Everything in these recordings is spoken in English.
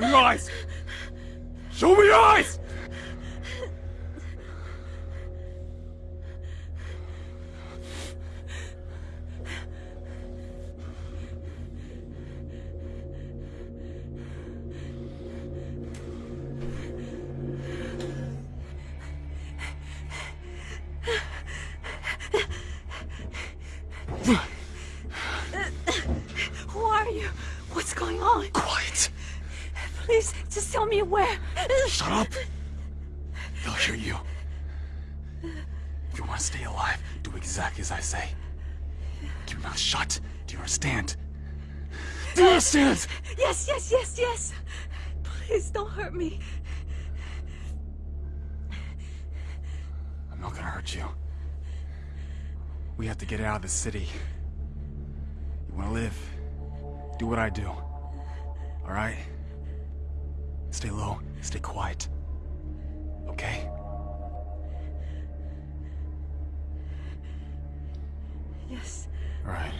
Show hurt you. We have to get out of the city. You wanna live? Do what I do. Alright? Stay low, stay quiet. Okay? Yes. Alright.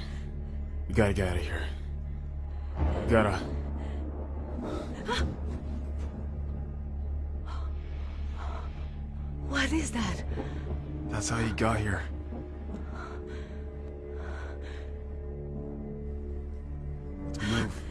We gotta get out of here. Gotta... What is that? That's how you got here. Let's move.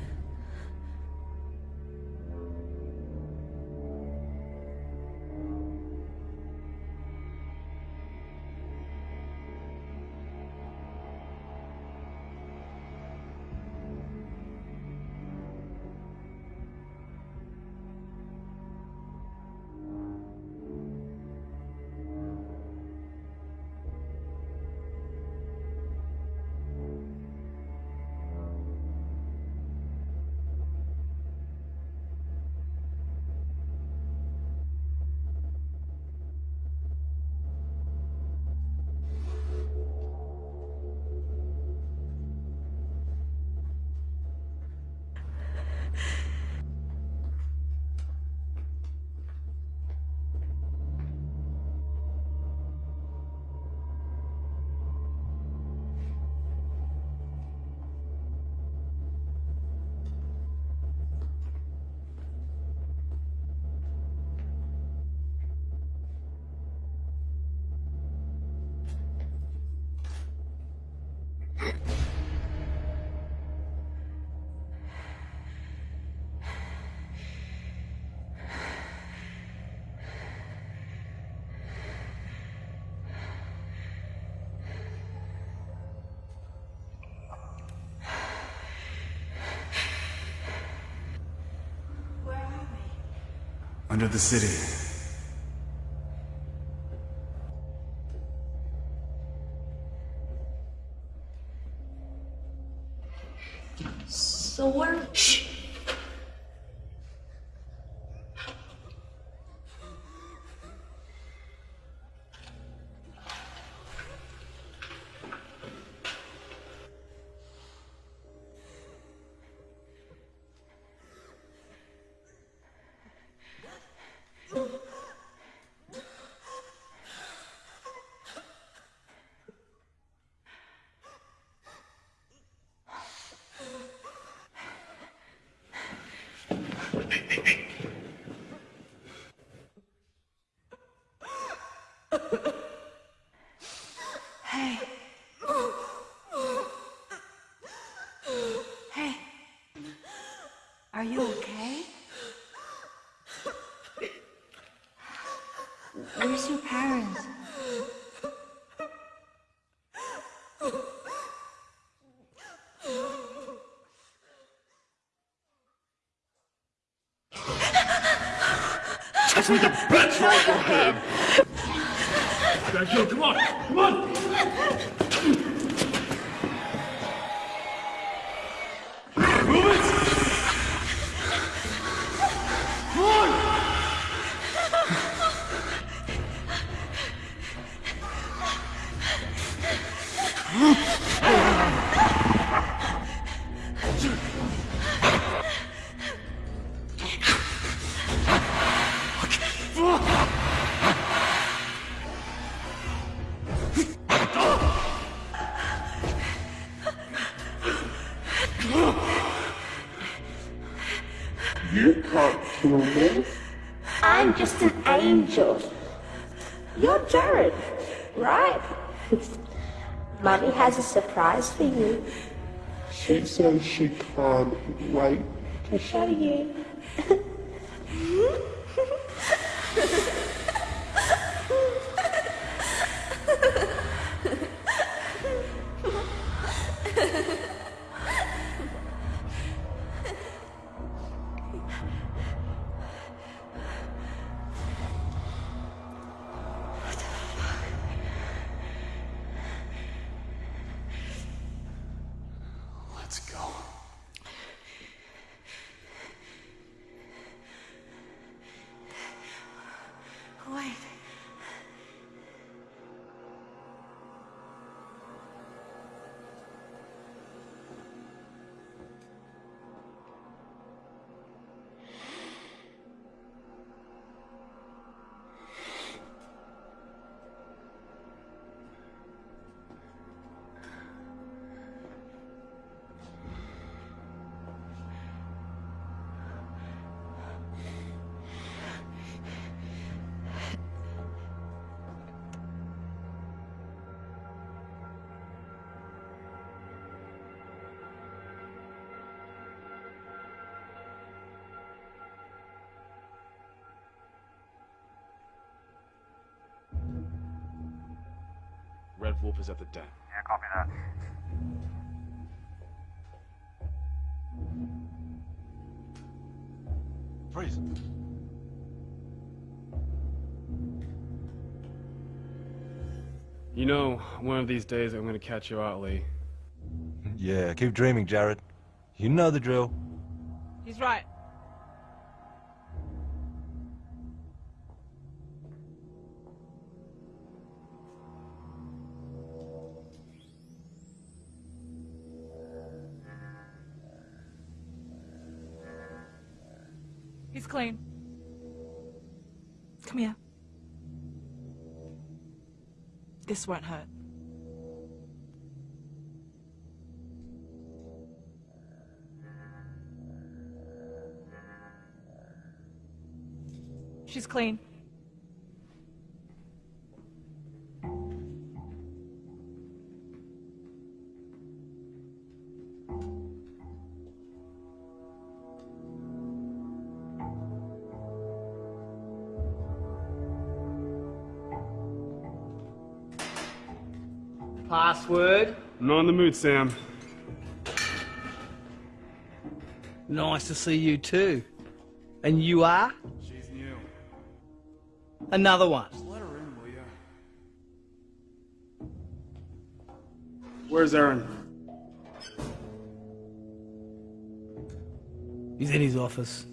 Under the city. Are you okay? Where's your parents? Touch me the bitch right your head! Back here, come on! Come on! I'm just an angel. You're Jared, right? Mummy has a surprise for you. She says she can't wait. To show you. Red Wolf the den. Yeah, copy that. Freeze. You know, one of these days I'm gonna catch you out, Lee. Yeah, keep dreaming, Jared. You know the drill. He's right. This won't hurt. She's clean. In the mood, Sam. Nice to see you too. And you are? She's new. Another one. Let her in, will ya? Where's Aaron? He's in his office.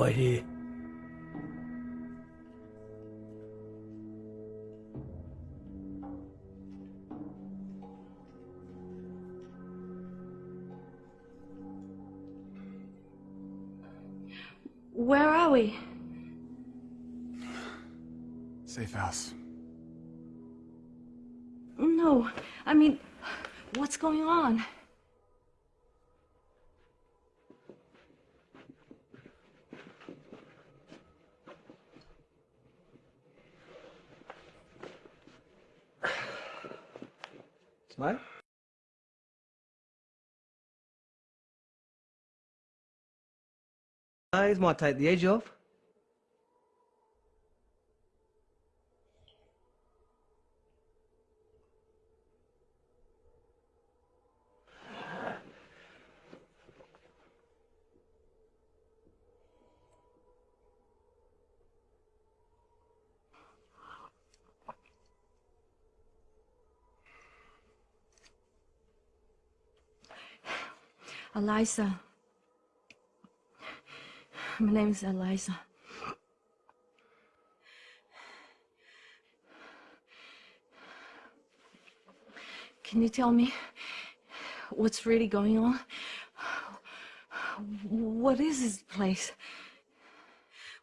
Wait here. Where are we? Safe house. No, I mean, what's going on? These might take the edge off. Eliza. My name is Eliza. Can you tell me what's really going on? What is this place?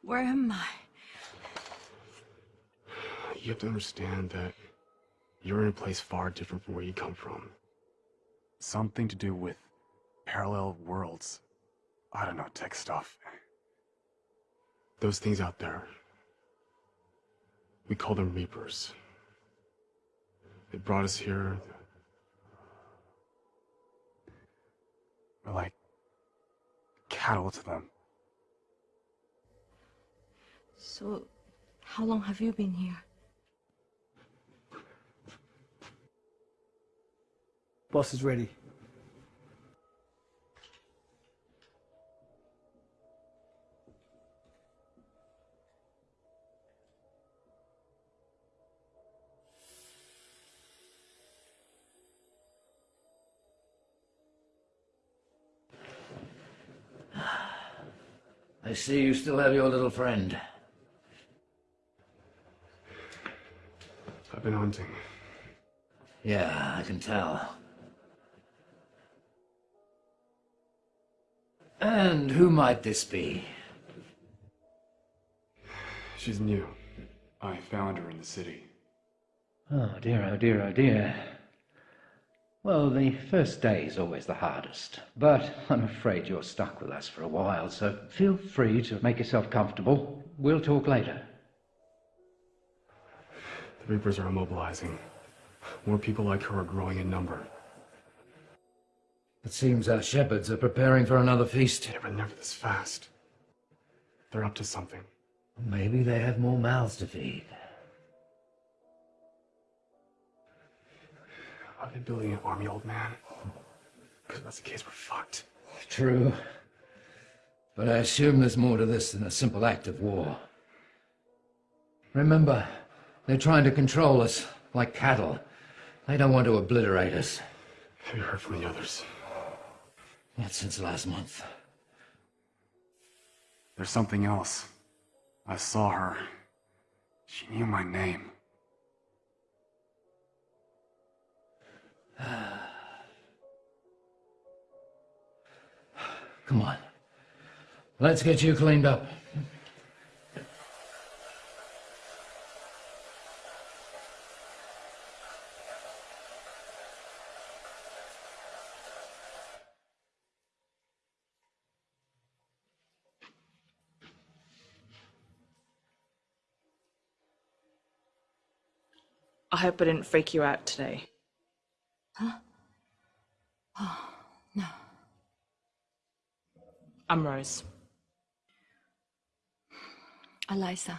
Where am I? You have to understand that you're in a place far different from where you come from. Something to do with parallel worlds. I don't know, tech stuff. Those things out there, we call them Reapers. They brought us here. We're like cattle to them. So, how long have you been here? Boss is ready. I see you still have your little friend. I've been hunting. Yeah, I can tell. And who might this be? She's new. I found her in the city. Oh dear, oh dear, oh dear. Well, the first day is always the hardest, but I'm afraid you're stuck with us for a while, so feel free to make yourself comfortable. We'll talk later. The Reapers are immobilizing. More people like her are growing in number. It seems our shepherds are preparing for another feast. Yeah, but never this fast. They're up to something. Maybe they have more mouths to feed. Are they building an army, old man? Because if that's the case, we're fucked. True. But I assume there's more to this than a simple act of war. Remember, they're trying to control us like cattle. They don't want to obliterate us. Have you heard from the others? Not since last month. There's something else. I saw her. She knew my name. Come on. Let's get you cleaned up. I hope I didn't freak you out today. Huh? Oh, no. I'm Rose. Eliza.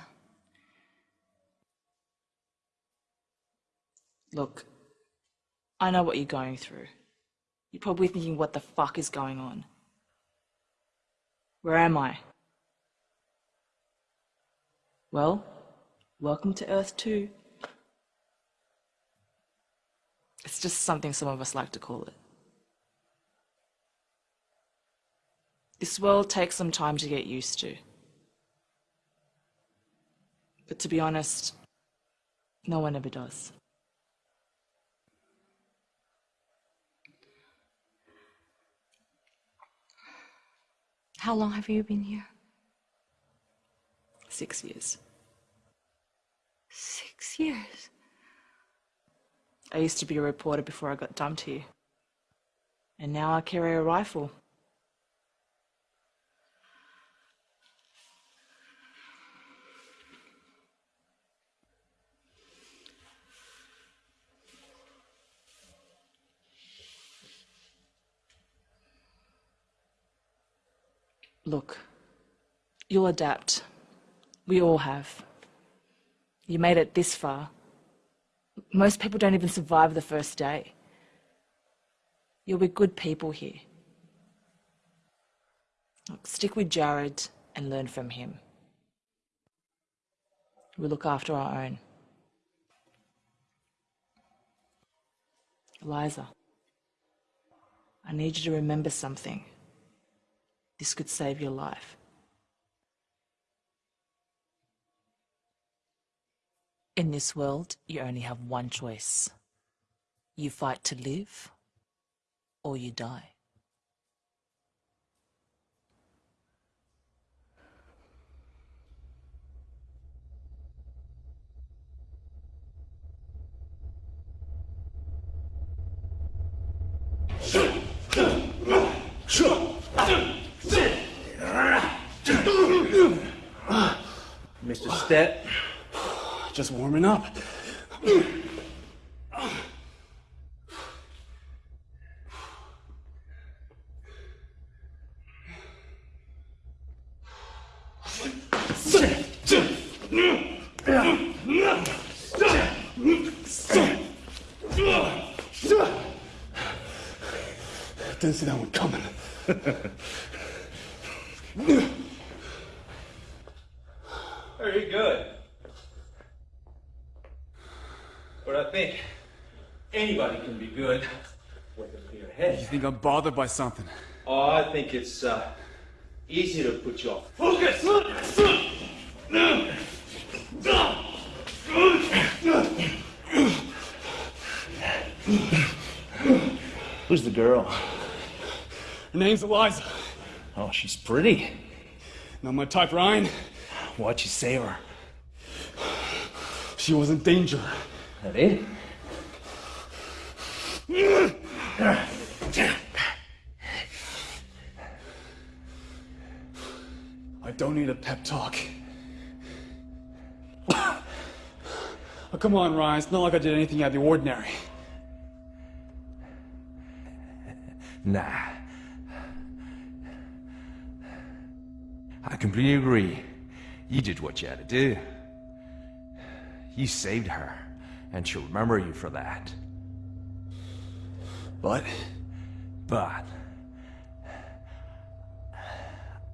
Look, I know what you're going through. You're probably thinking, what the fuck is going on? Where am I? Well, welcome to Earth 2. It's just something some of us like to call it. This world takes some time to get used to. But to be honest, no one ever does. How long have you been here? Six years. Six years. I used to be a reporter before I got dumped here. And now I carry a rifle. Look, you'll adapt. We all have. You made it this far. Most people don't even survive the first day. You'll be good people here. Stick with Jared and learn from him. We look after our own. Eliza, I need you to remember something. This could save your life. In this world, you only have one choice. You fight to live, or you die. Mr. Step. Just warming up. Didn't see that one coming. Very good. But I think anybody can be good with a clear head. You think I'm bothered by something? Oh, I think it's uh, easy to put you off focus. Who's the girl? Her name's Eliza. Oh, she's pretty. Not my type, Ryan. What'd you save her? She was in danger. It? I don't need a pep talk. oh, come on, Ryan. It's not like I did anything out of the ordinary. Nah. I completely agree. You did what you had to do. You saved her, and she'll remember you for that. But But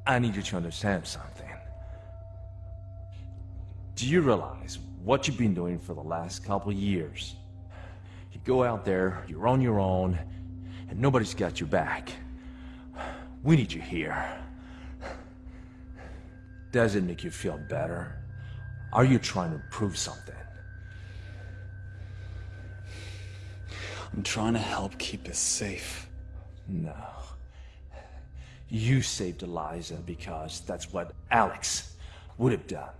I need you to understand something. Do you realize what you've been doing for the last couple years? You go out there, you're on your own, and nobody's got your back. We need you here. Does it make you feel better? Are you trying to prove something? I'm trying to help keep us safe. No. You saved Eliza because that's what Alex would have done.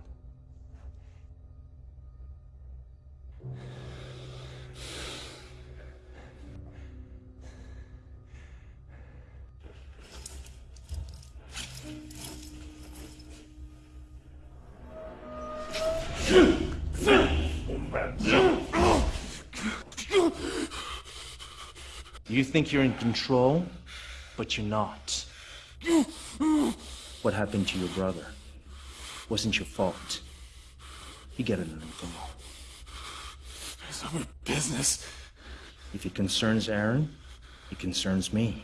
You think you're in control, but you're not. What happened to your brother wasn't your fault. You get it under control. It's our business. If it concerns Aaron, it concerns me.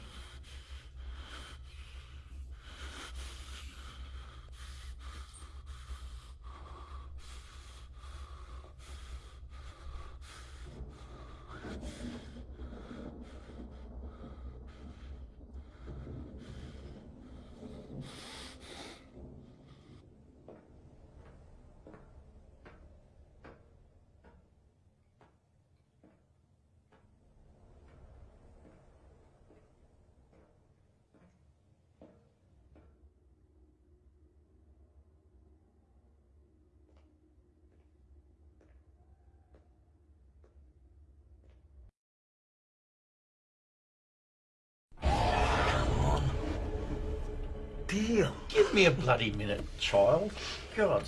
Give me a bloody minute, child. God.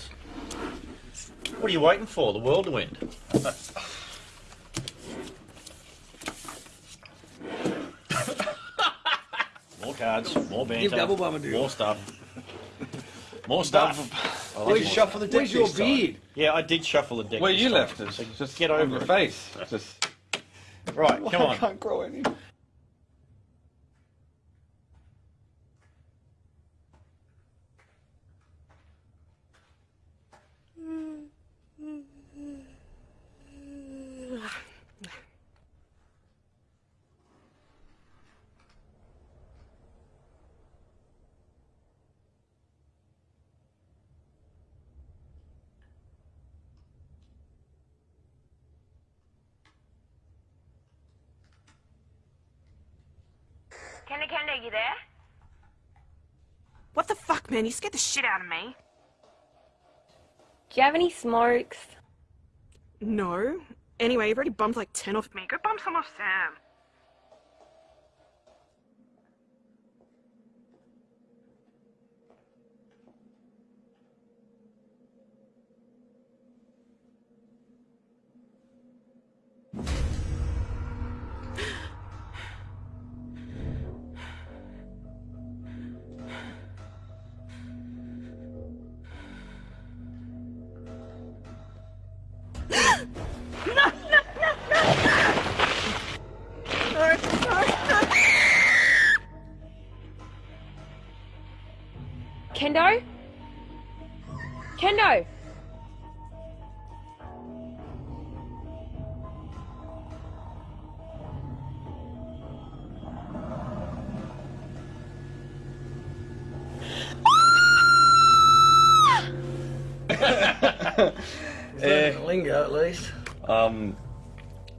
What are you waiting for? The world to end? more cards, more banter, Give double bummer do. more stuff. More stuff. Where's your- shuffle the deck where's your this time? beard? Yeah, I did shuffle the deck. Where this you time. left it. So Just get on over your it. face. Just Right, come I on. can't grow any. Kenda Kenda, you there? What the fuck, man? You scared the shit out of me. Do you have any smokes? No. Anyway, you've already bumped like 10 off me. Go bump some off Sam.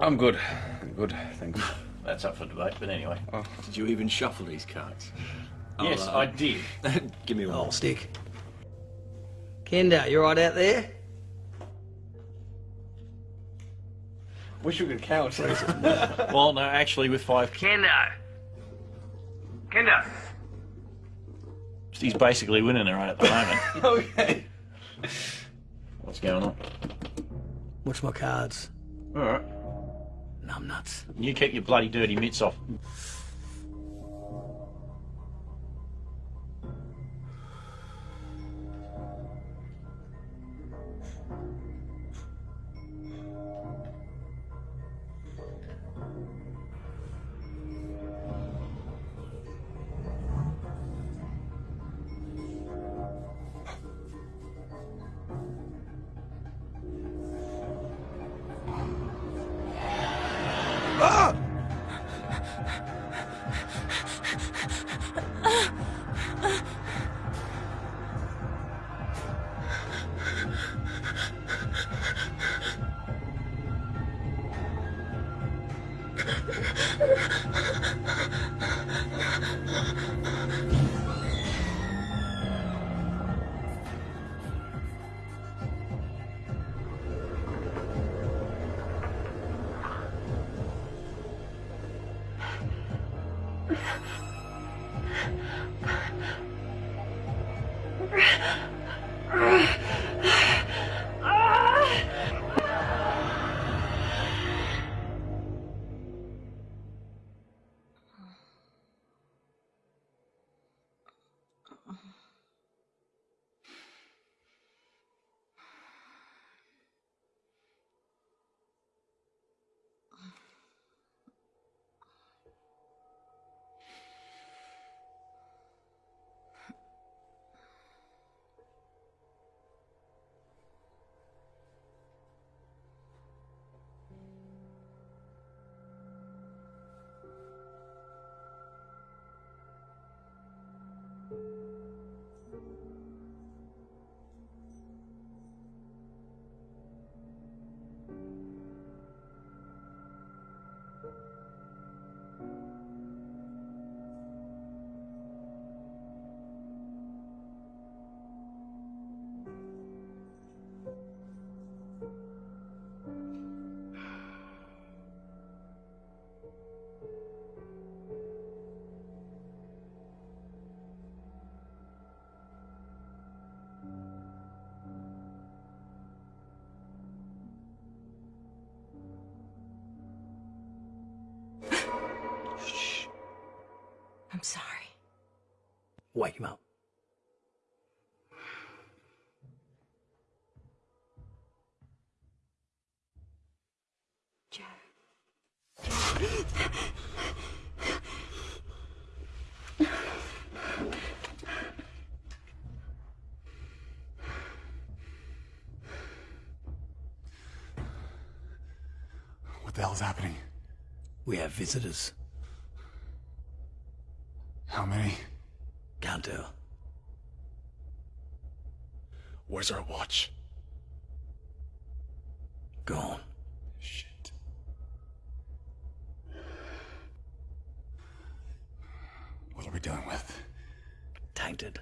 I'm good. I'm good, thanks. That's up for debate, but anyway. Did you even shuffle these cards? Yes, I'll, uh, I did. Give me one. Oh, stick. Kendo, you right out there? Wish we could count. well, no, actually, with five. Kendo. Kendo. He's basically winning it right at the moment. okay. What's going on? What's my cards? Alright. Numb nuts. You keep your bloody dirty mitts off. I'm sorry. Wake him up. What the hell's happening? We have visitors. How many? Can't. Where's our watch? Gone. Shit. What are we dealing with? Tainted.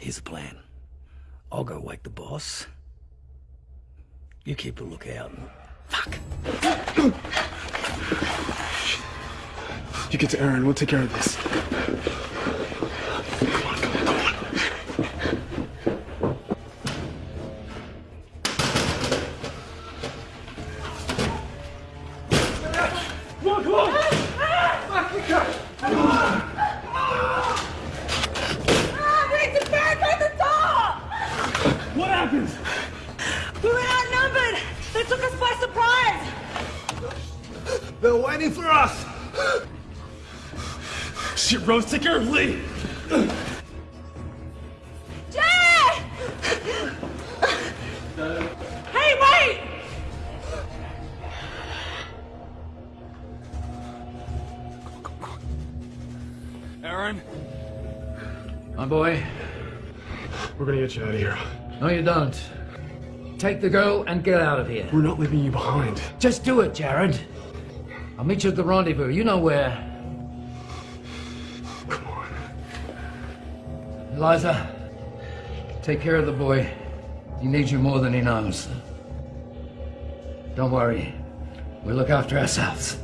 Here's the plan. I'll go wake the boss. You keep a lookout. and- Fuck! You get to Aaron, we'll take care of this. Surprise! They're waiting for us! Shit, Rose, take care of Lee! Jared! hey, wait! Aaron? My boy. We're gonna get you out of here. No, you don't. Take the girl and get out of here. We're not leaving you behind. Just do it, Jared. I'll meet you at the rendezvous. You know where. Eliza, take care of the boy. He needs you more than he knows. Don't worry. We'll look after ourselves.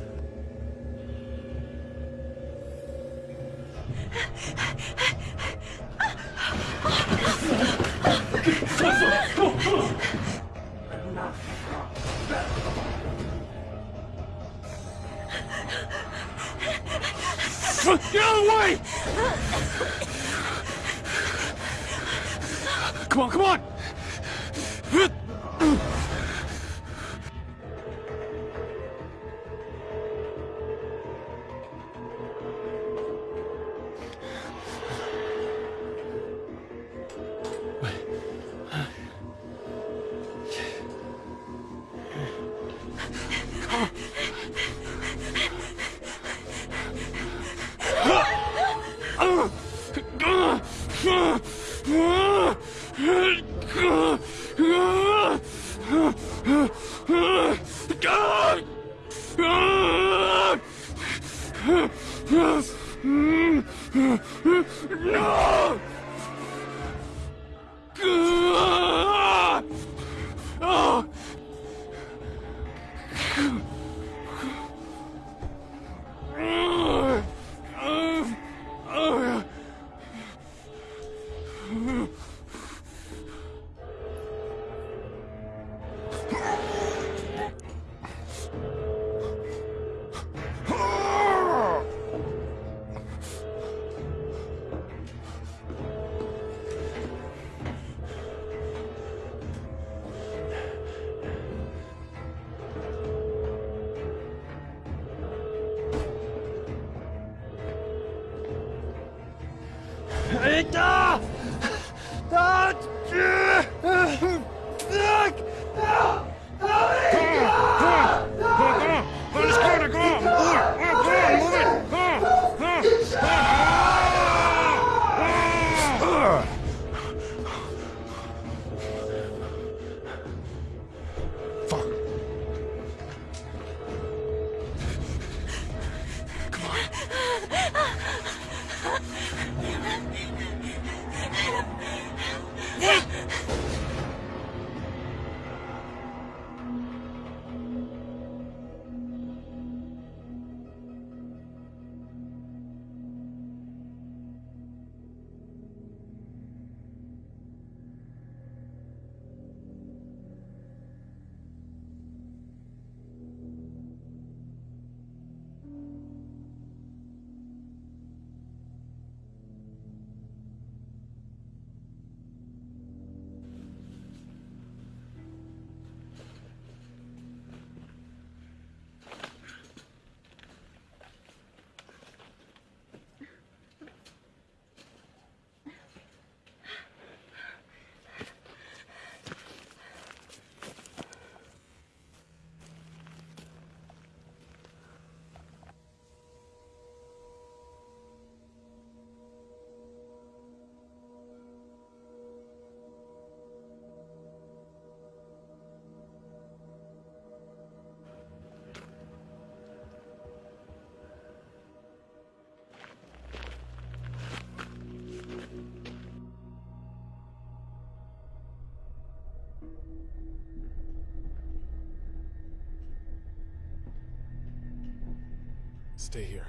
Stay here.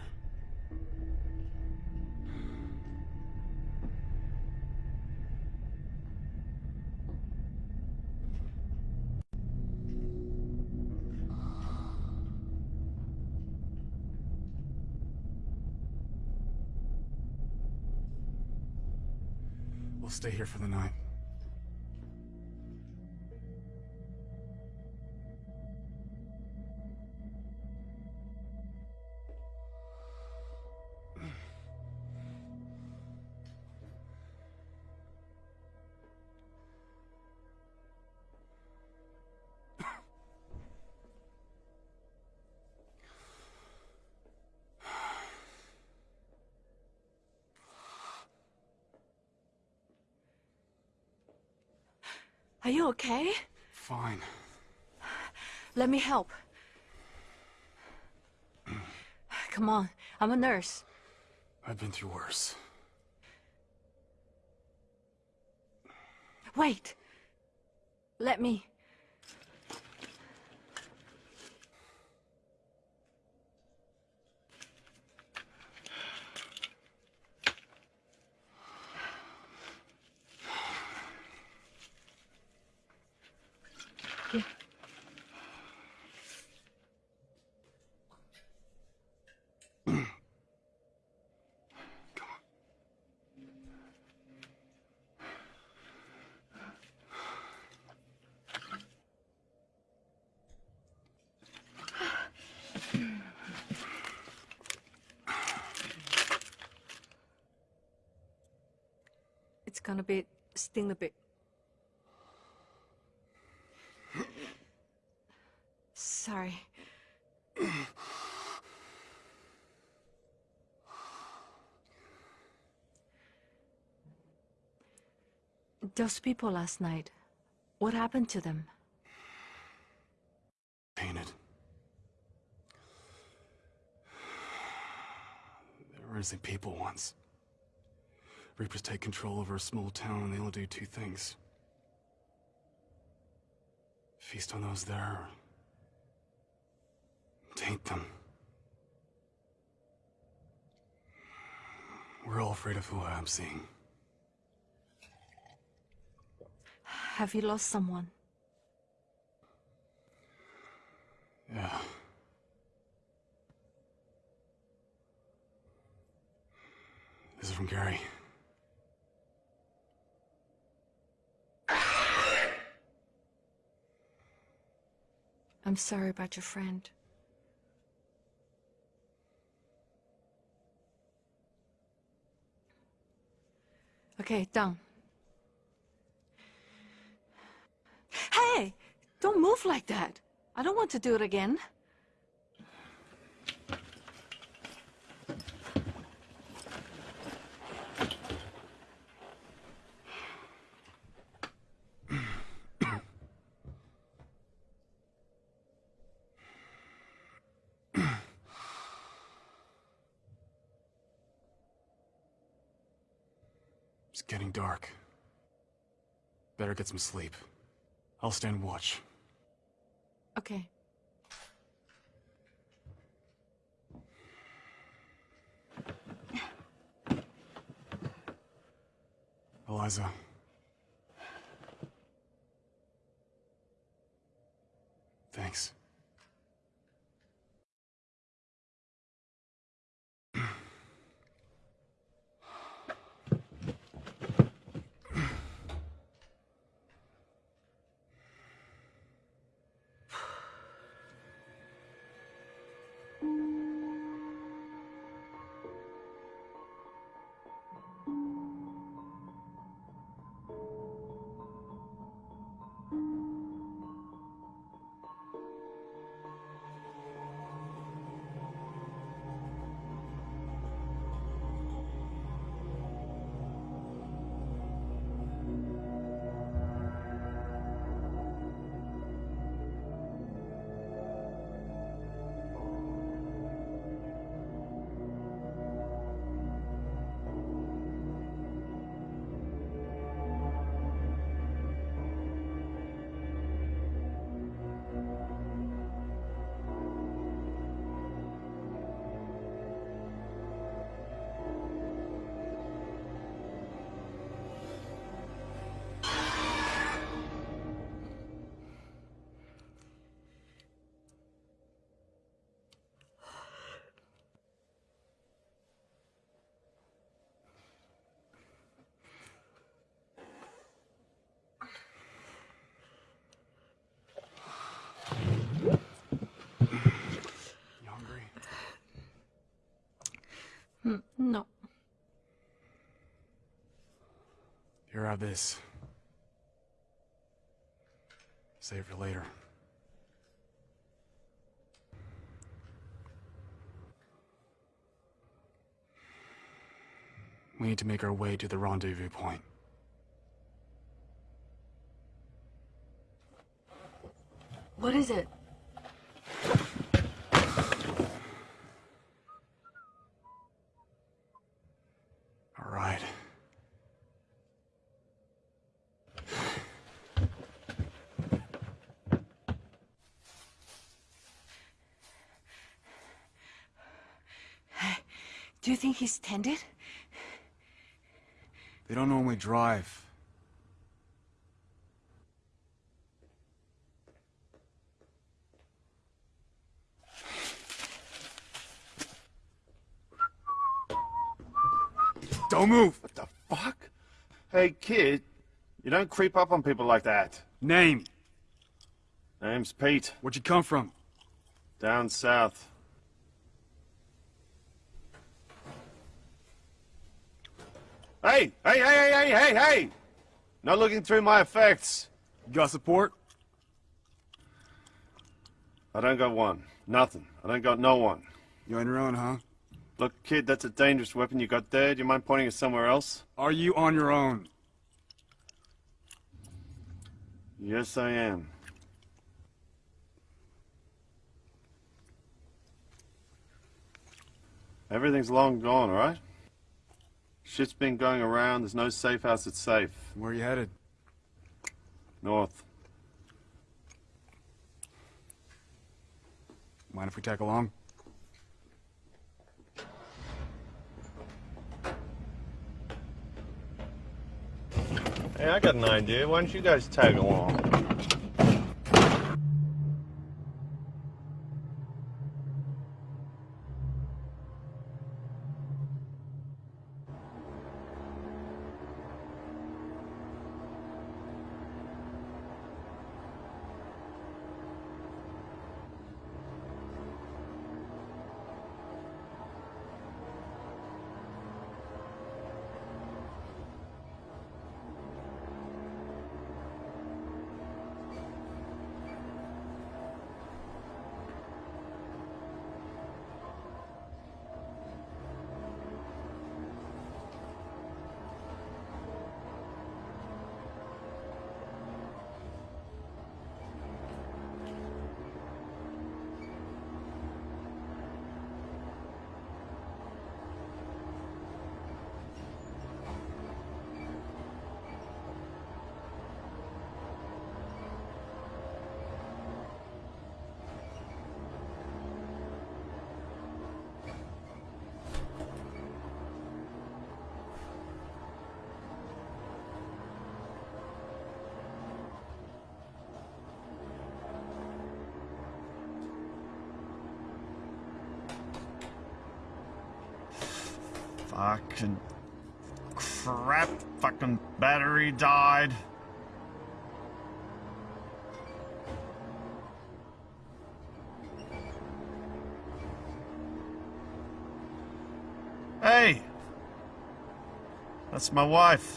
We'll stay here for the night. Are you okay? Fine. Let me help. Come on, I'm a nurse. I've been through worse. Wait. Let me. Gonna be sting a bit. Sorry. Those people last night, what happened to them? Painted. They were innocent people once. Reapers take control over a small town and they only do two things. Feast on those there, or taint them. We're all afraid of who I'm seeing. Have you lost someone? Yeah. This is from Gary. I'm sorry about your friend. Okay, done. Hey! Don't move like that. I don't want to do it again. Getting dark. Better get some sleep. I'll stand watch. Okay. Eliza. Thanks. Hmm, no. Here, have this. Save for later. We need to make our way to the rendezvous point. What is it? All right. Do you think he's tended? They don't normally drive. Don't move! What the fuck? Hey, kid, you don't creep up on people like that. Name? Name's Pete. Where'd you come from? Down south. Hey, hey, hey, hey, hey, hey, hey! No looking through my effects. You got support? I don't got one. Nothing. I don't got no one. You on your own, huh? Look, kid, that's a dangerous weapon you got there. Do you mind pointing it somewhere else? Are you on your own? Yes, I am. Everything's long gone, all right? Shit's been going around. There's no safe house that's safe. Where are you headed? North. Mind if we tag along? Hey, I got an idea. Why don't you guys tag along? Fucking crap. Fucking battery died. Hey! That's my wife.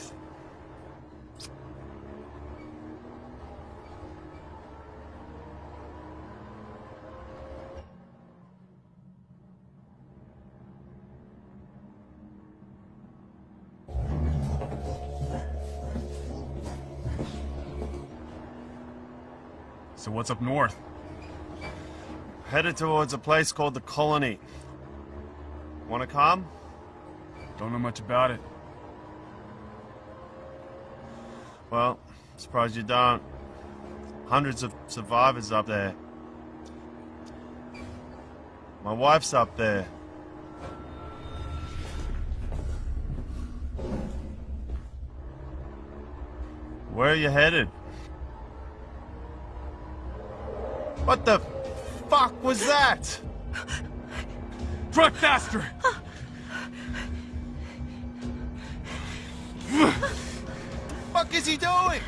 What's up north? Headed towards a place called the Colony. Wanna come? Don't know much about it. Well, surprised you don't. Hundreds of survivors up there. My wife's up there. Where are you headed? What the fuck was that? Truck faster! fuck is he doing?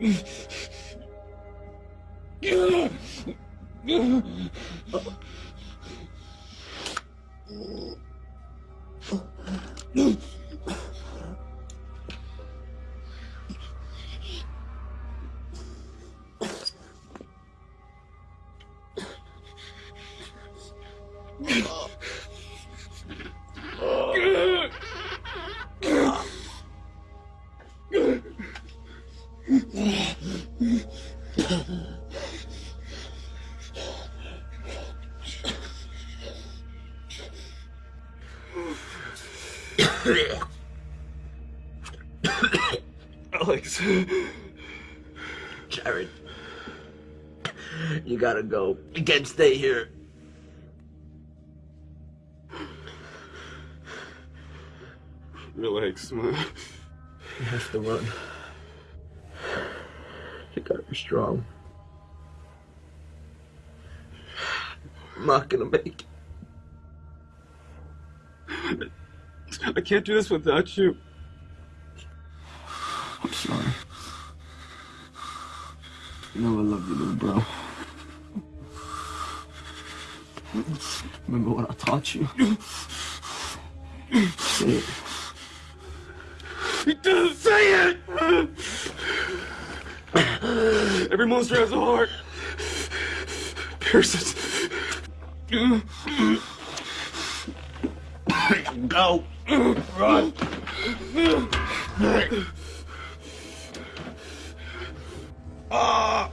Shit! Alex. Jared. You gotta go. You can't stay here. Relax, man. You have to run. You gotta be strong. I'm not gonna make it. I can't do this without you. I'm sorry. You know I love you, little bro. Remember what I taught you? Say it. He doesn't say it! Every monster has a heart. Pierce it. Go! Run! Ah!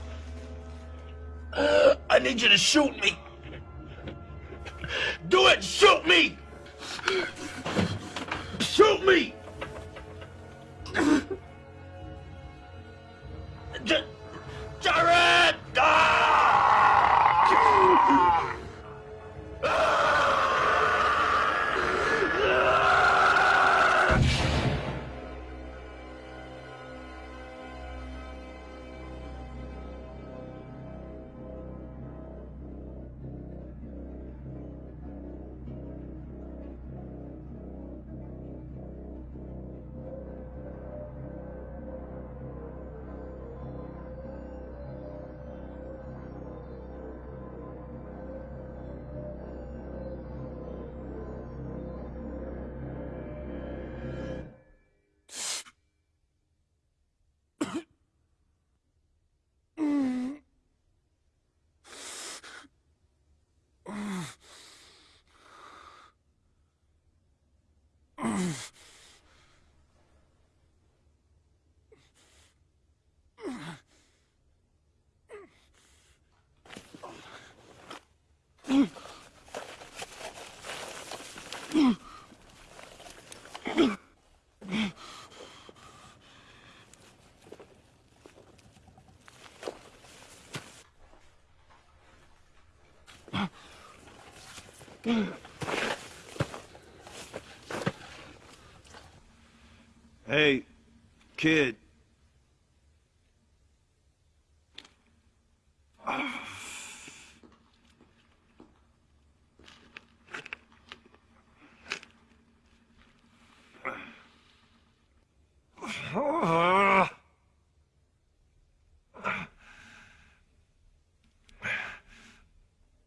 I need you to shoot me! Do it! Shoot me! Shoot me! Jared! Hey, kid.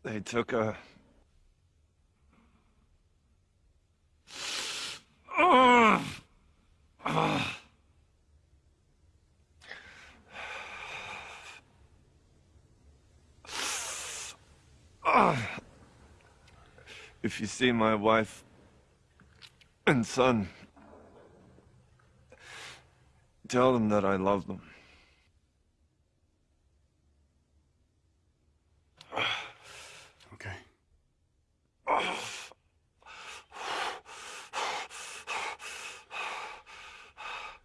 They took a. If you see my wife and son, tell them that I love them. Okay.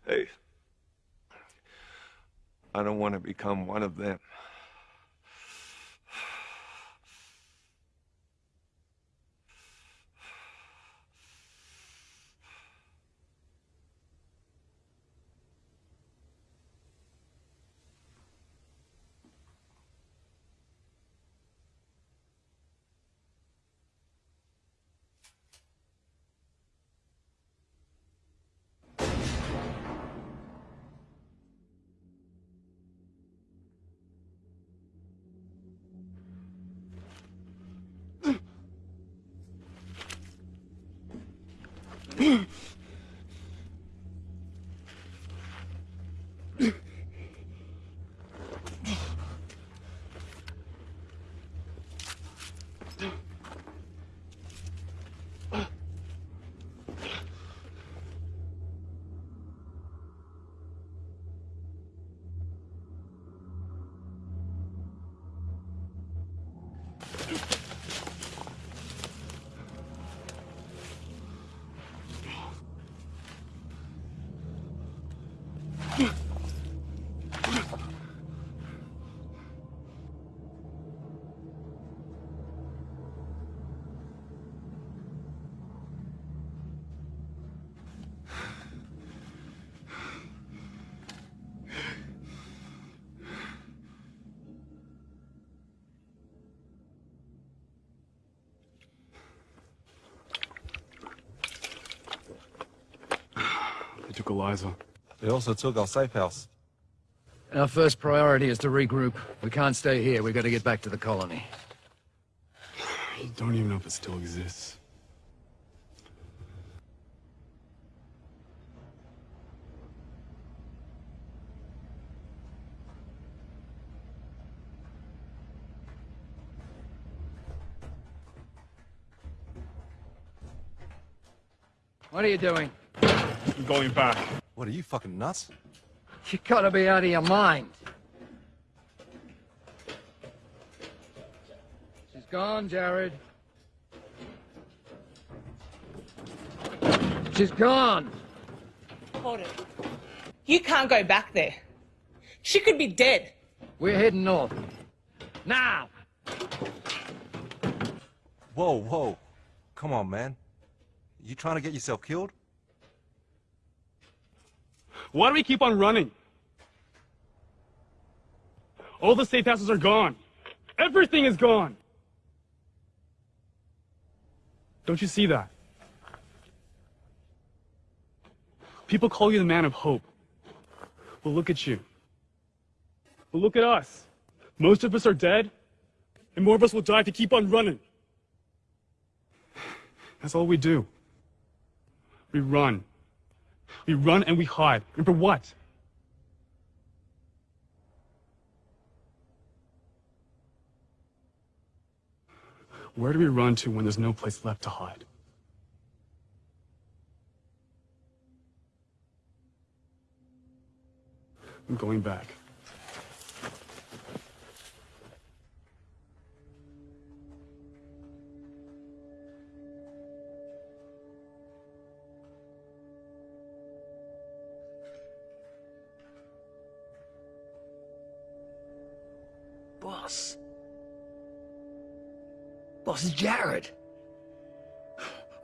Hey, I don't want to become one of them. They. They also took our safe house. Our first priority is to regroup. We can't stay here. We've got to get back to the colony. You don't even know if it still exists. What are you doing? I'm going back. What, are you fucking nuts? You gotta be out of your mind. She's gone, Jared. She's gone. Hold it. You can't go back there. She could be dead. We're heading north. Now! Whoa, whoa. Come on, man. You trying to get yourself killed? Why do we keep on running? All the safe houses are gone. Everything is gone. Don't you see that? People call you the man of hope. Well, look at you. Well, look at us. Most of us are dead, and more of us will die if you keep on running. That's all we do. We run. We run and we hide. And for what? Where do we run to when there's no place left to hide? I'm going back. Boss. Boss is Jared.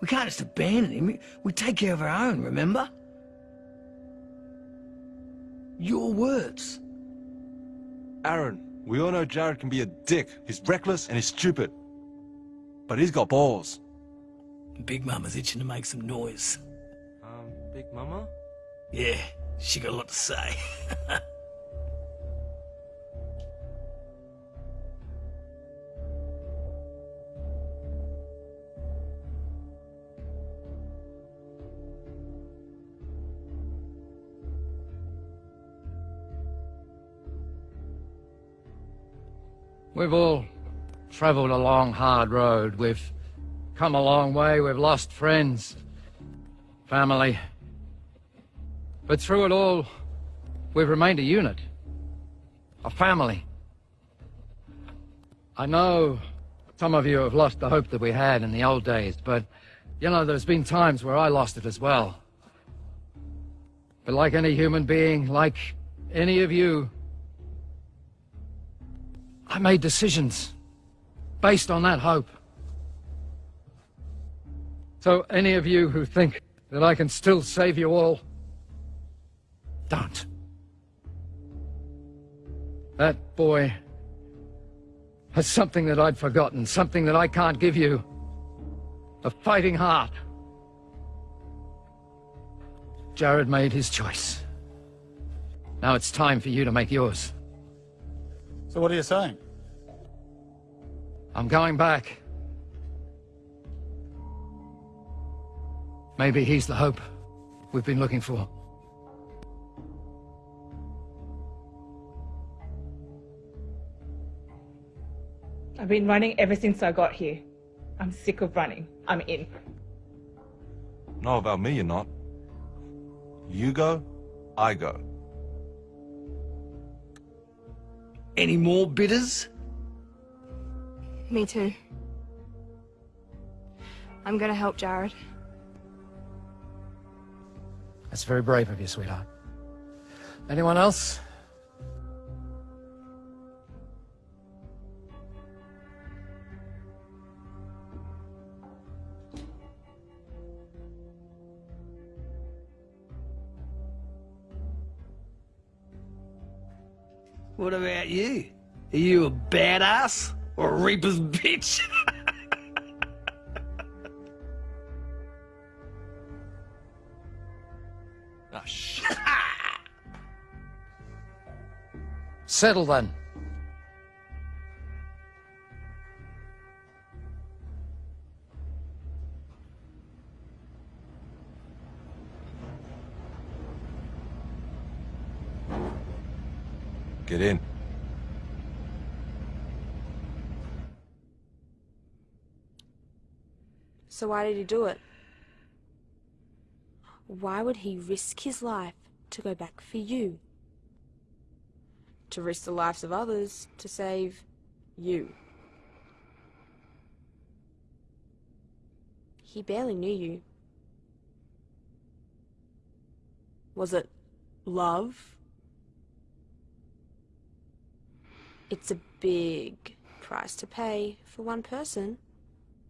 We can't just abandon him. We take care of our own, remember? Your words. Aaron, we all know Jared can be a dick. He's reckless and he's stupid. But he's got balls. Big Mama's itching to make some noise. Um, Big Mama? Yeah, she got a lot to say. We've all travelled a long, hard road. We've come a long way. We've lost friends, family. But through it all, we've remained a unit. A family. I know some of you have lost the hope that we had in the old days, but, you know, there's been times where I lost it as well. But like any human being, like any of you, I made decisions based on that hope. So any of you who think that I can still save you all, don't. That boy has something that I'd forgotten, something that I can't give you. A fighting heart. Jared made his choice. Now it's time for you to make yours. So what are you saying? I'm going back. Maybe he's the hope we've been looking for. I've been running ever since I got here. I'm sick of running. I'm in. No, about me, you're not. You go, I go. Any more bidders? Me too. I'm gonna help Jared. That's very brave of you, sweetheart. Anyone else? What about you? Are you a badass or a reaper's bitch? Ah, shit. Settle then. In. So why did he do it? Why would he risk his life to go back for you? To risk the lives of others to save you. He barely knew you. Was it love? It's a big price to pay for one person.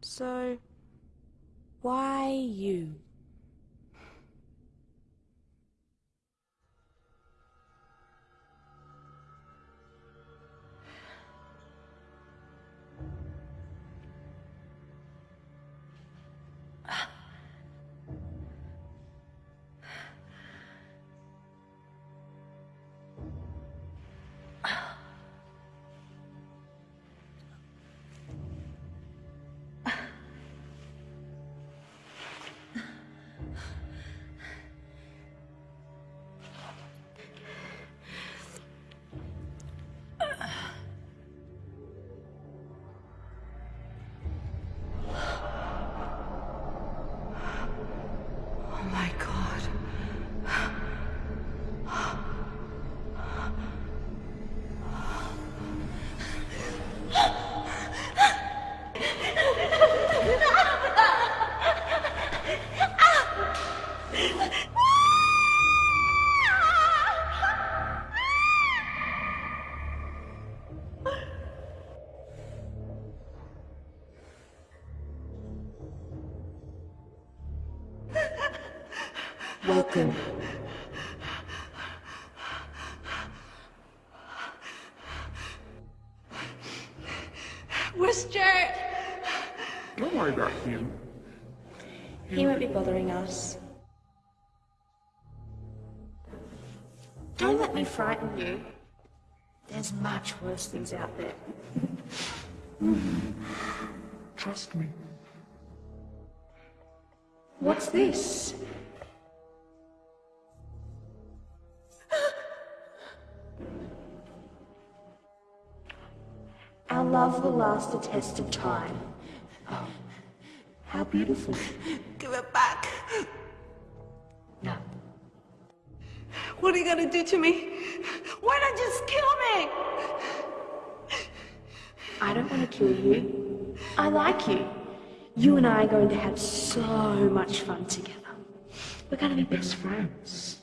So, why you? Welcome. Where's Jared? Don't worry about him. He won't be bothering us. Don't let me frighten you. There's much worse things out there. Trust me. What's this? Will last the test of time. Oh, how beautiful. Give it back. No. What are you gonna do to me? Why not just kill me? I don't want to kill you. I like you. You and I are going to have so much fun together. We're going to be best friends.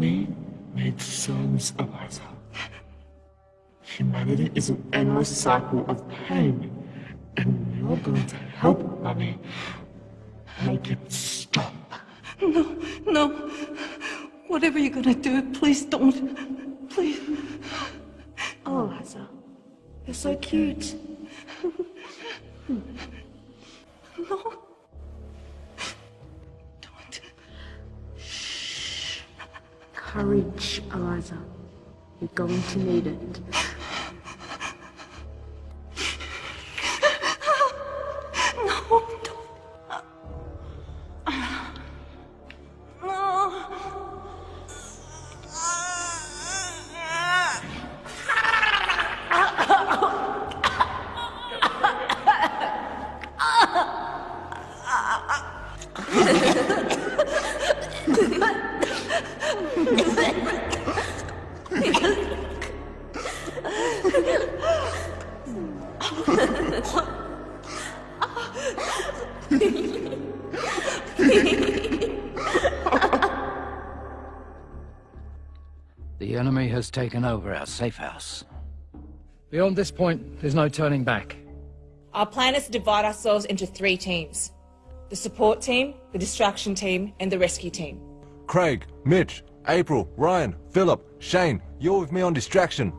Mummy made sons of Eliza. Humanity is an endless cycle of pain, and you're going to help Mummy make it stop. No, no. Whatever you're gonna do, please don't. Please. Oh, Liza, you're so cute. No. Courage, Eliza. You're going to need it. Has taken over our safe house. Beyond this point, there's no turning back. Our plan is to divide ourselves into three teams the support team, the distraction team, and the rescue team. Craig, Mitch, April, Ryan, Philip, Shane, you're with me on distraction,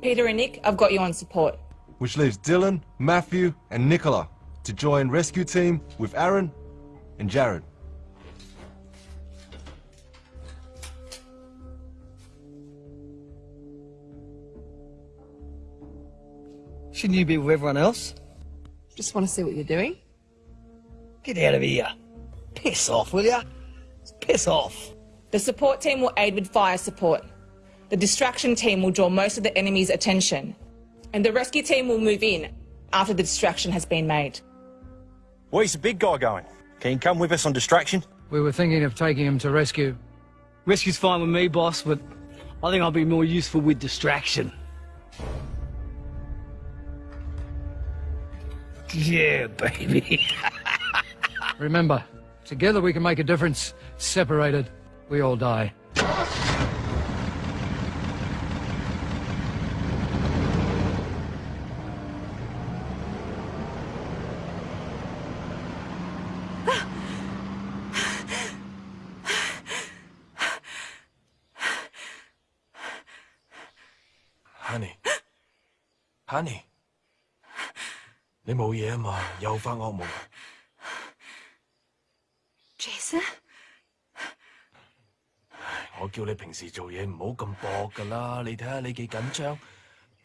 Peter and Nick, I've got you on support. which leaves Dylan, Matthew, and Nicola to join rescue team with Aaron and Jared. Shouldn't you be with everyone else? Just want to see what you're doing. Get out of here. Piss off, will ya? Piss off. The support team will aid with fire support. The distraction team will draw most of the enemy's attention. And the rescue team will move in after the distraction has been made. Where's the big guy going? Can you come with us on distraction? We were thinking of taking him to rescue. Rescue's fine with me, boss, but I think I'll be more useful with distraction. Yeah, baby. Remember, together we can make a difference. Separated, we all die. 你冇嘢啊嘛？又發惡夢。 Jason？我叫你平時做嘢唔好咁搏噶啦，你睇下你幾緊張，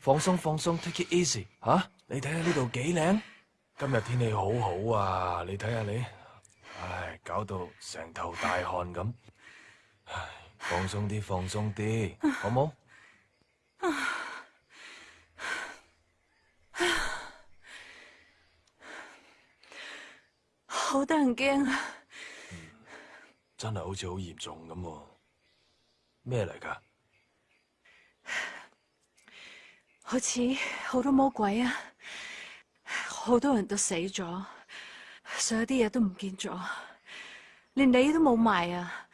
放鬆放鬆，take it easy 吓、你睇下呢度幾靚，今日天氣好好啊，你睇下你，唉，搞到成頭大汗咁，唉，放鬆啲，放鬆啲，好冇？ 好得人驚啊！真係好似好嚴重咁喎，咩嚟㗎？好似好多魔鬼啊，好多人都死咗， 所有啲嘢都唔見咗，連你都冇埋啊，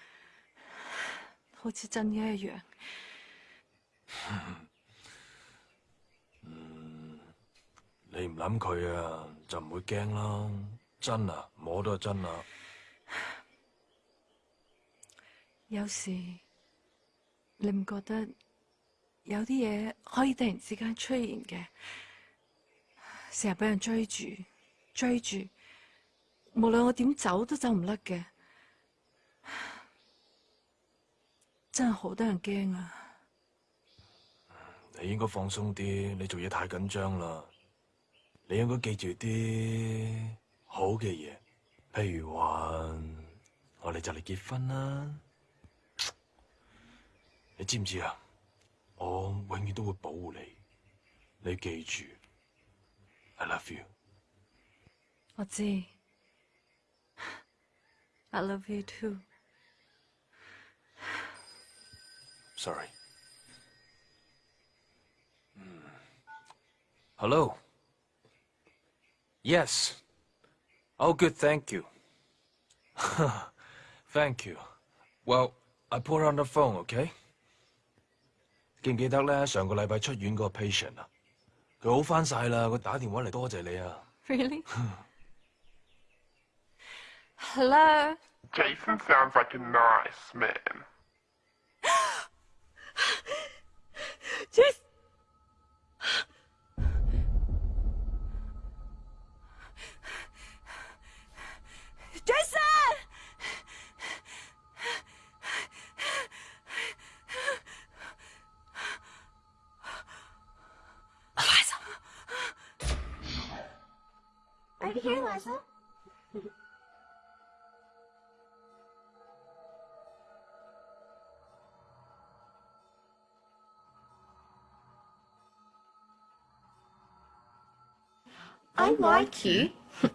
好似真嘅一樣。你唔諗佢啊，就唔會驚啦。 真啊，摸都係真啊。有時你唔覺得有啲嘢可以突然之間出現嘅，成日俾人追住追住，無論我點走都走唔甩嘅，真係好得人驚啊！你應該放鬆啲，你做嘢太緊張啦。你應該記住啲 好嘅嘢，譬如話我哋就嚟結婚啦。你知唔知啊？我永遠都會保護你。你記住，I love you。我知，I love you too。 Sorry。Hello。Yes. Oh, good. Thank you. Thank you. Well, I put her on the phone. Okay. 记唔记得咧？上个礼拜出院嗰个 patient 啊，佢好翻晒啦。佢打电话嚟多谢你啊。 Really? Hello. Jason sounds like a nice man. Jason. Jason! Here, Liza. I like you.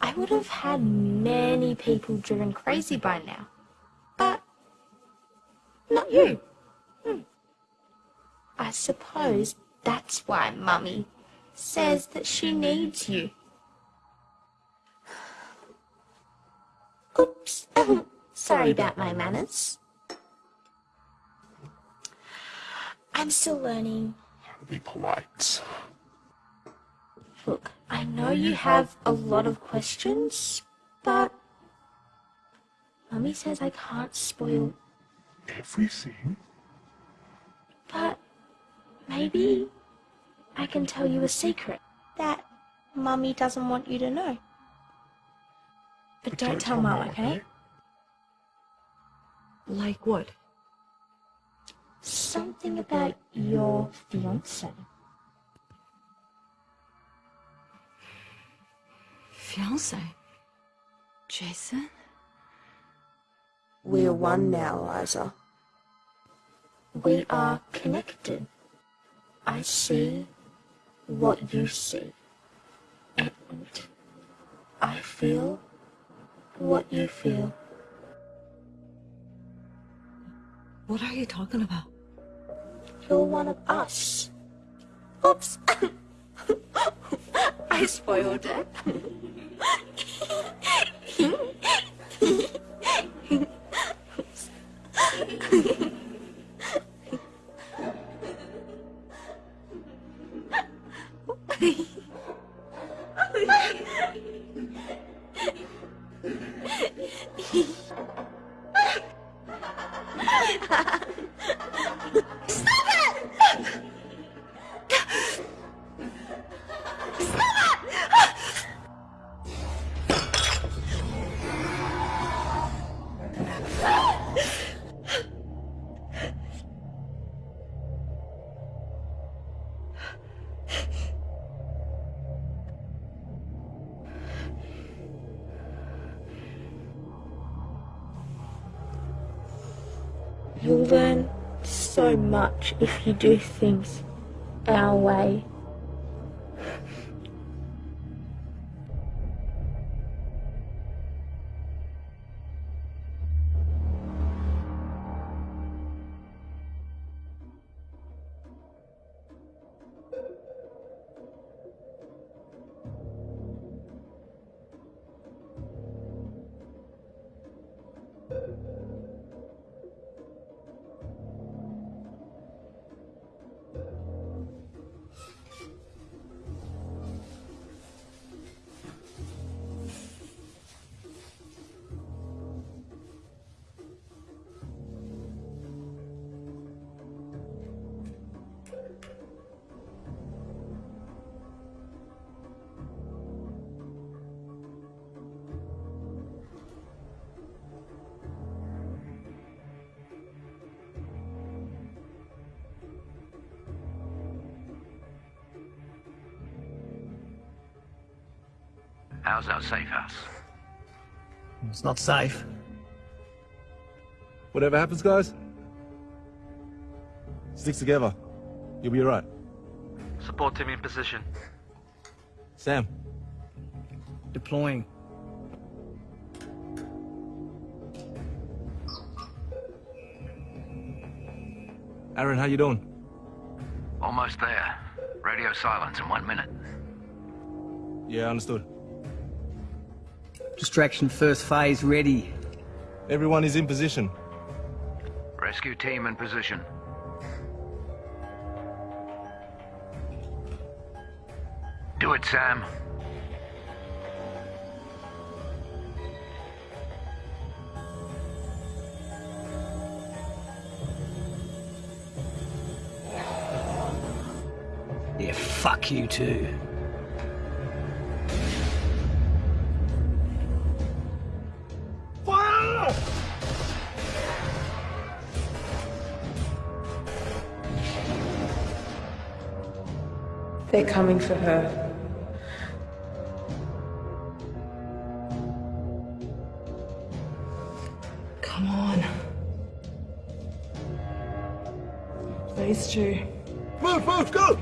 I would have had many people driven crazy by now. But not you. Hmm. I suppose that's why Mummy says that she needs you. Oops. Oh, sorry about my manners. I'm still learning. How to be polite. Look, I know you have a lot of questions, but Mummy says I can't spoil. Everything? But maybe I can tell you a secret that Mummy doesn't want you to know. But don't tell Mum, okay? Like what? Something about your fiance. Fiance? Jason? We're one now, Liza. We are connected. I see what you see. And I feel what you feel. What are you talking about? You're one of us. Oops. I spoiled it. do things our way. How's our safe house? It's not safe. Whatever happens, guys, stick together. You'll be alright. Support team in position. Sam, Deploying. Aaron, how you doing? Almost there. Radio silence in one minute. Yeah, understood. Distraction first phase ready. Everyone is in position. Rescue team in position. Do it, Sam. Yeah, fuck you too. They're coming for her. Come on. These two. Move, move, go!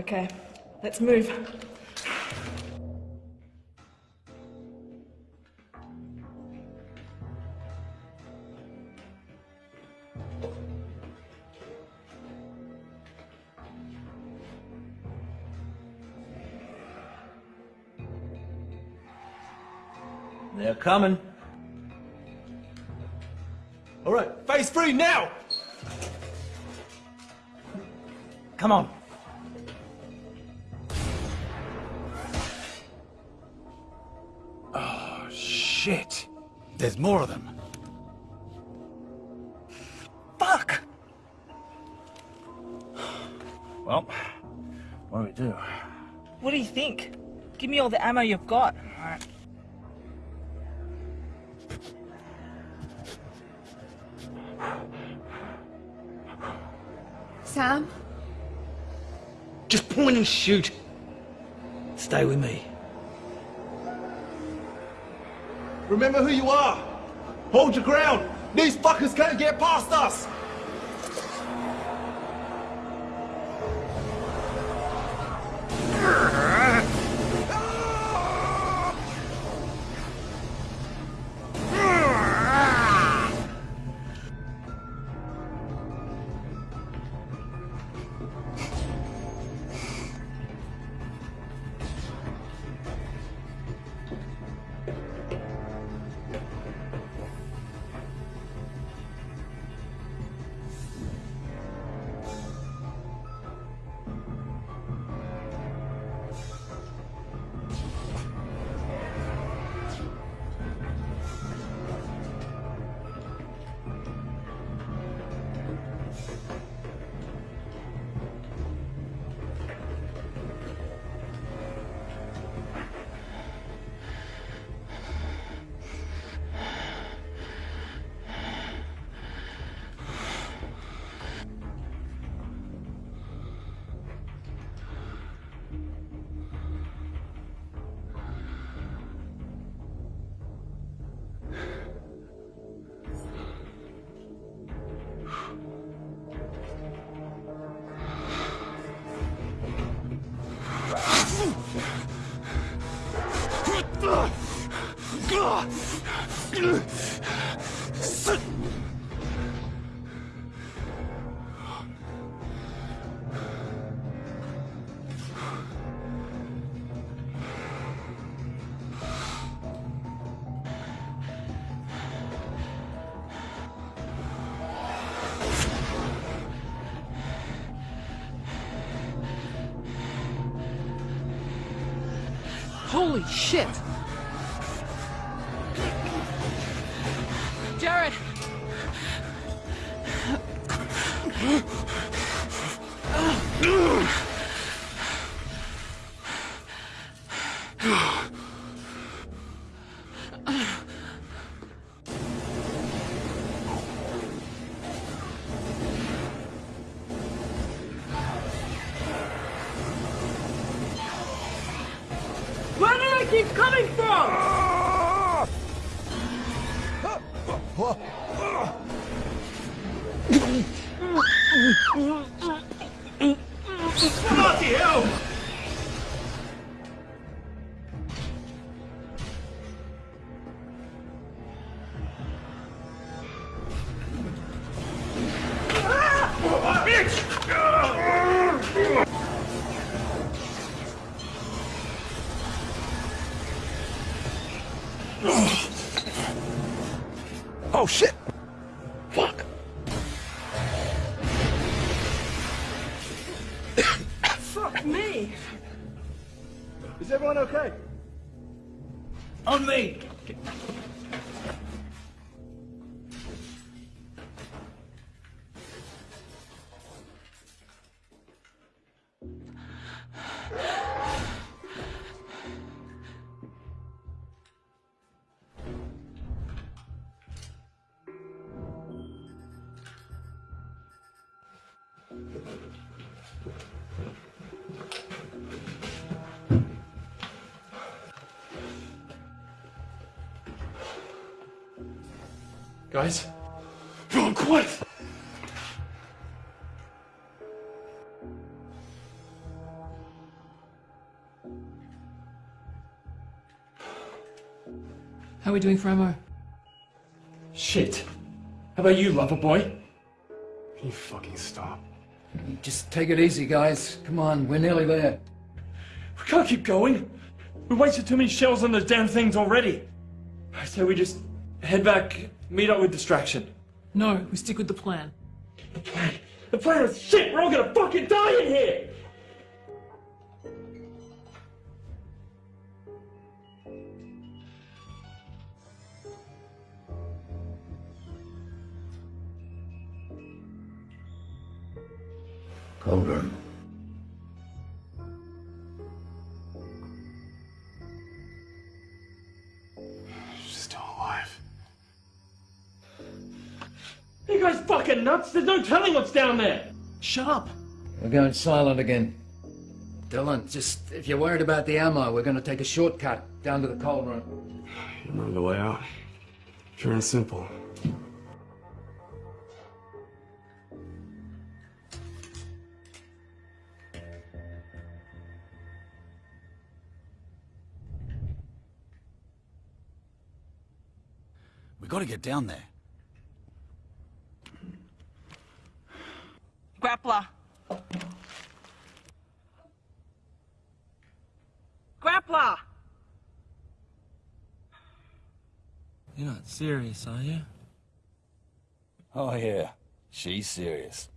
Okay, let's move. They're coming. All right, phase three now! Come on. Shit. There's more of them. Fuck! Well, what do we do? What do you think? Give me all the ammo you've got. Alright. Sam? Just point and shoot. Stay with me. Remember who you are! Hold your ground! These fuckers can't get past us! Holy shit! Oh shit! How are we doing for ammo? Shit. How about you, lover boy? Can you fucking stop? Just take it easy, guys. Come on, we're nearly there. We can't keep going. We wasted too many shells on those damn things already. I say we just head back, meet up with distraction. No, we stick with the plan. the plan. The plan is shit! We're all gonna fucking die in here! Cauldron. She's still alive. You guys fucking nuts? There's no telling what's down there! Shut up! We're going silent again. Dylan, just if you're worried about the ammo, we're going to take a shortcut down to the cauldron. You know the way out. Pure and simple. Get down there. Grappler. Grappler! You're not serious, are you? Oh yeah, she's serious.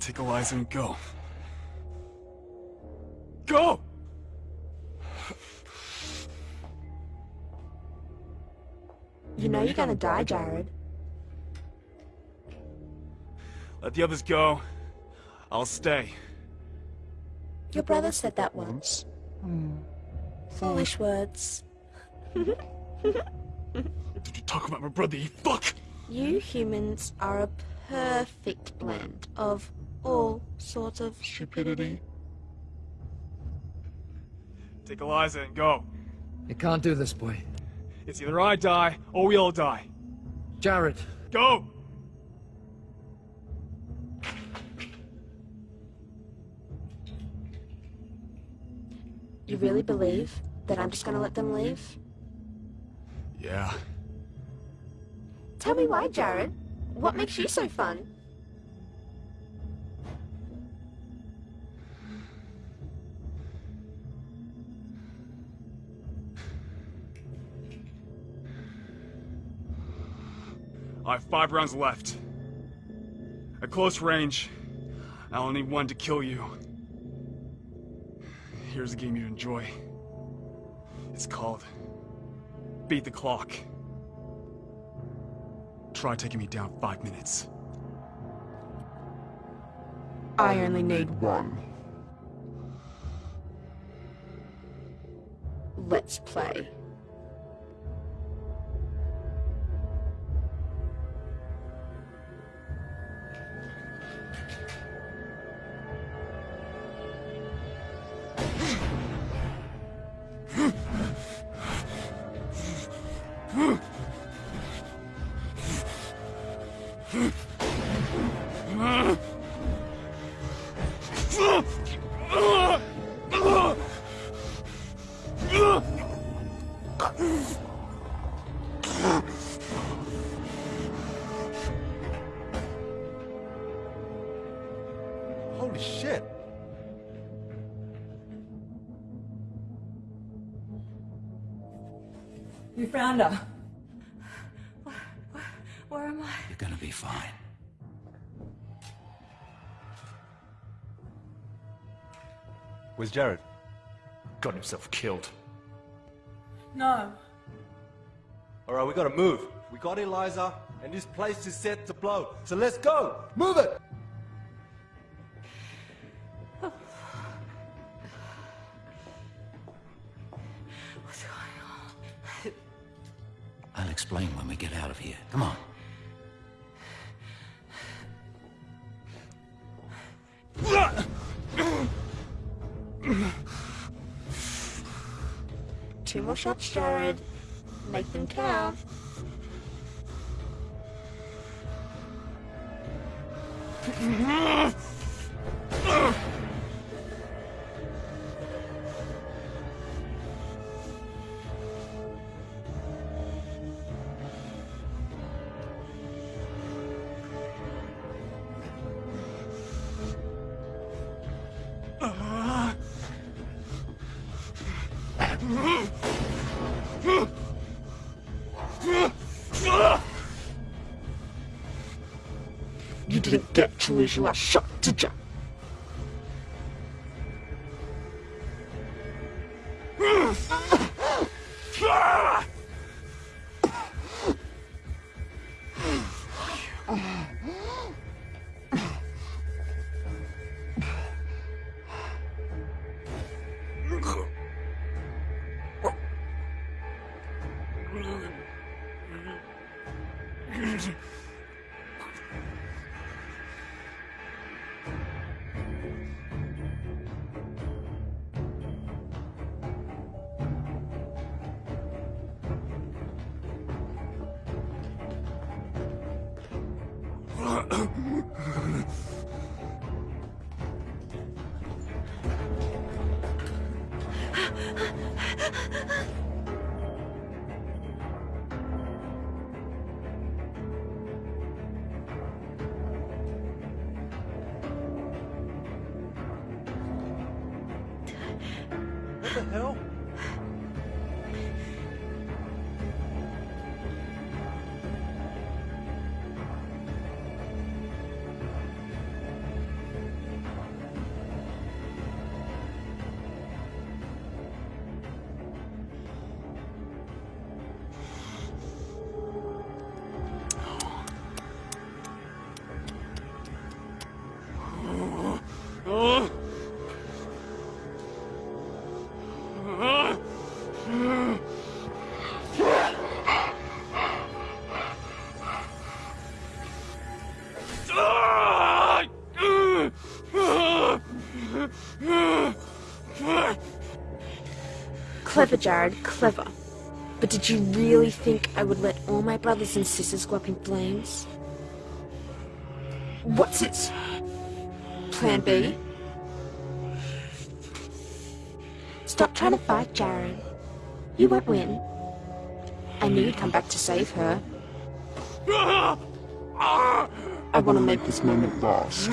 Take Eliza and go. Go! You know you're gonna die, Jared. Let the others go. I'll stay. Your brother said that once. Hmm. Foolish words. Did you talk about my brother, you fuck? You humans are a perfect blend of all sorts of stupidity. Take Eliza and go. You can't do this, boy. It's either I die or we all die. Jared. Go! You really believe that I'm just gonna let them leave? Yeah. Tell me why, Jared. What makes you so fun? I have five rounds left. At close range, I only need one to kill you. Here's a game you enjoy. It's called Beat the Clock. Try taking me down five minutes. I only need one. Let's play. We found her. Where am I? You're gonna be fine. Where's Jared? Got himself killed. No. Alright, we gotta move. We got Eliza, and this place is set to blow. So let's go! Move it! Explain when we get out of here. Come on. Two more shots, Jared. Make them count. get to lose your Clever, Jared, clever. But did you really think I would let all my brothers and sisters go up in flames? What's it? Plan B? Stop trying to fight, Jared. You won't win. I knew you'd come back to save her. I want to make this moment last.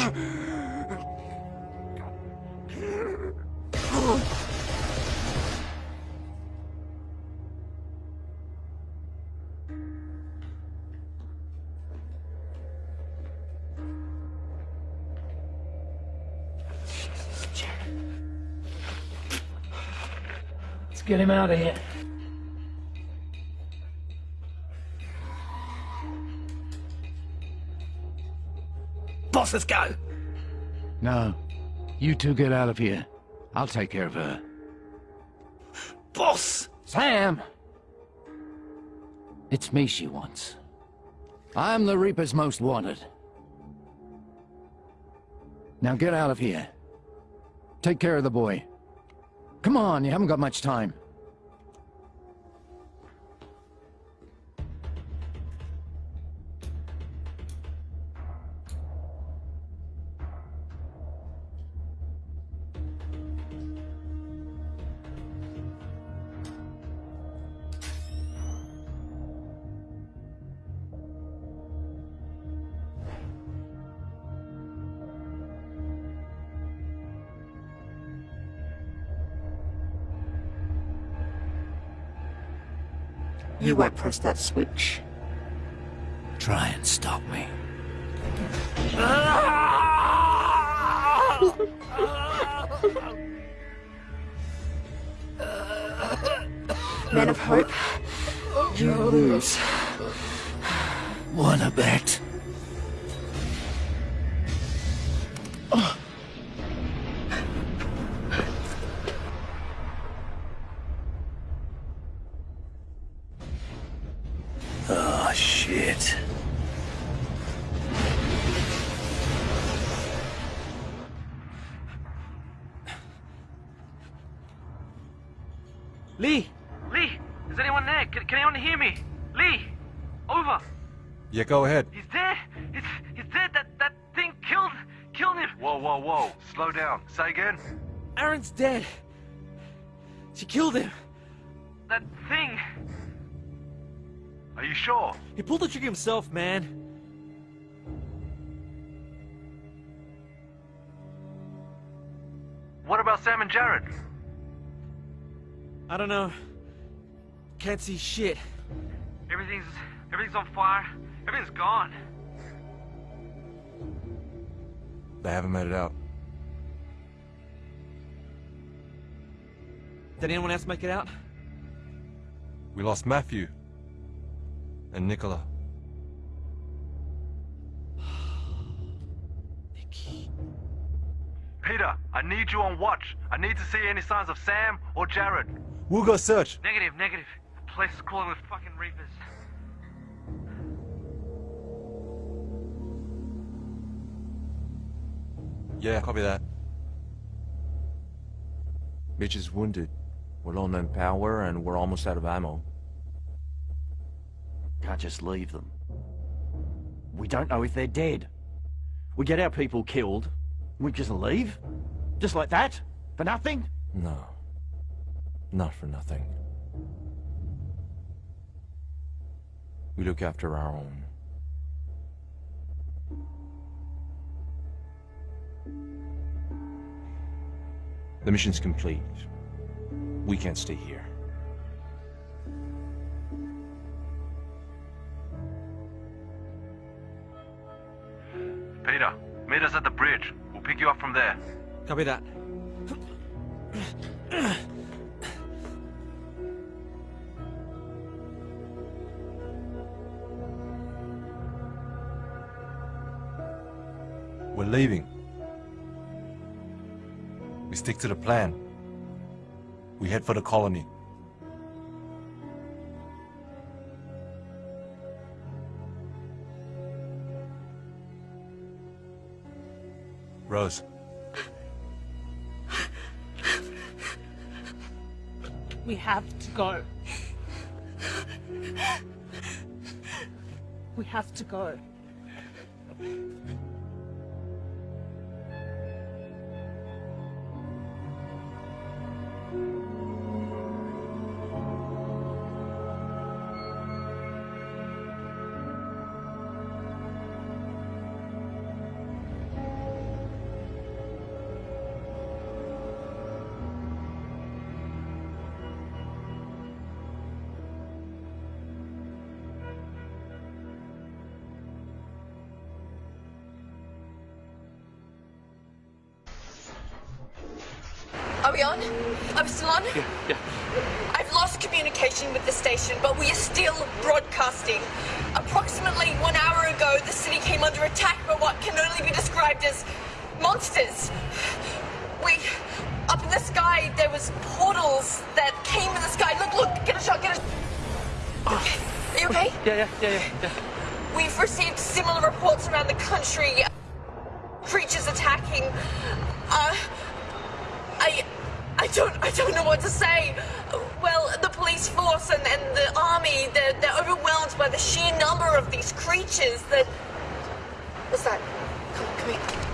Get him out of here. Boss, let's go. No. You two get out of here. I'll take care of her. Boss! Sam! It's me she wants. I'm the Reaper's most wanted. Now get out of here. Take care of the boy. Come on, you haven't got much time. You won't press that switch. Try and stop me. Man of Hope, you lose. Wanna bet? Say again. Aaron's dead! She killed him! That thing! Are you sure? He pulled the trigger himself, man. What about Sam and Jared? I don't know. Can't see shit. Everything's everything's on fire. Everything's gone. They haven't made it out. Did anyone else make it out? We lost Matthew. And Nicola. Peter, I need you on watch. I need to see any signs of Sam or Jared. We'll go search. Negative, negative. The place is crawling with fucking reapers. Yeah, copy that. Mitch is wounded. We're low on power and we're almost out of ammo. Can't just leave them. We don't know if they're dead. We get our people killed, we just leave? Just like that? For nothing? No. Not for nothing. We look after our own. The mission's complete. We can't stay here. Peter, meet us at the bridge. We'll pick you up from there. Copy that. We're leaving. We stick to the plan. We head for the colony. Rose. We have to go. We have to go. Yeah, yeah, yeah, yeah. We've received similar reports around the country. Creatures attacking. Uh, I, I don't, I don't know what to say. Well, the police force and, and the army, they're, they're overwhelmed by the sheer number of these creatures that... What's that? Come, come here.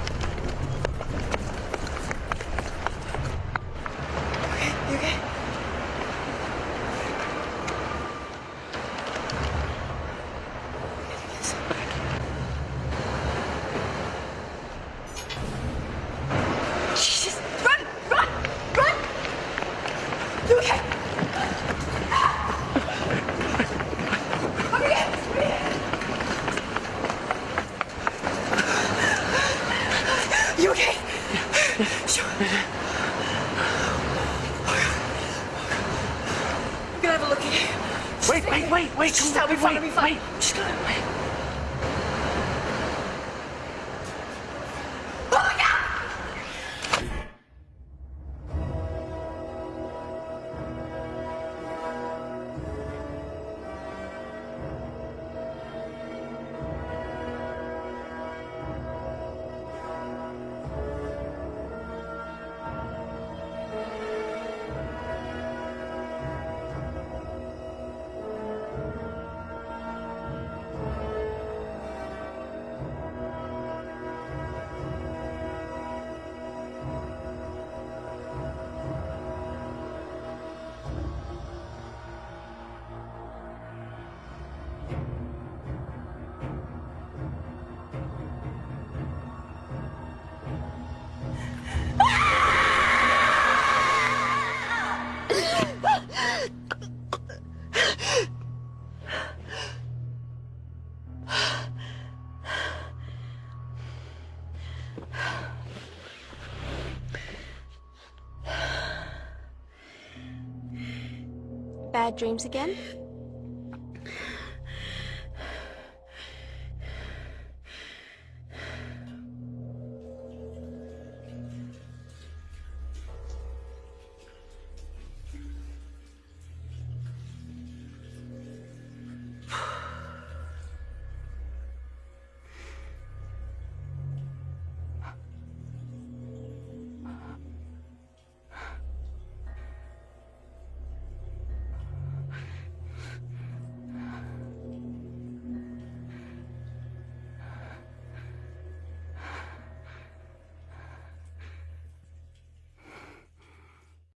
Dreams again?